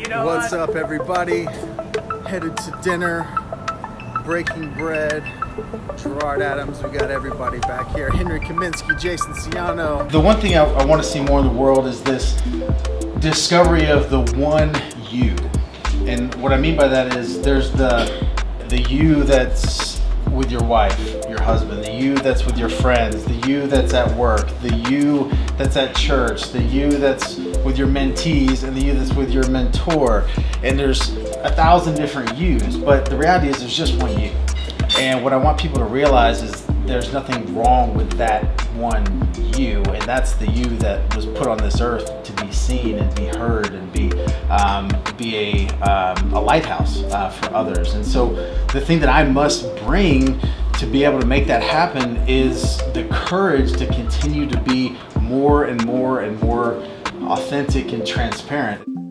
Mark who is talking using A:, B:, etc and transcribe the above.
A: You know
B: What's
A: what?
B: up, everybody? Headed to dinner, breaking bread. Gerard Adams, we got everybody back here. Henry Kaminsky, Jason Ciano.
C: The one thing I, I want to see more in the world is this discovery of the one you. And what I mean by that is there's the the you that's with your wife, your husband, the you that's with your friends, the you that's at work, the you that's at church, the you that's with your mentees, and the you that's with your mentor. And there's a thousand different yous, but the reality is there's just one you. And what I want people to realize is there's nothing wrong with that one you, and that's the you that was put on this earth to be seen and be heard and be um, be a, um, a lighthouse uh, for others. And so the thing that I must bring to be able to make that happen is the courage to continue to be more and more and more authentic and transparent.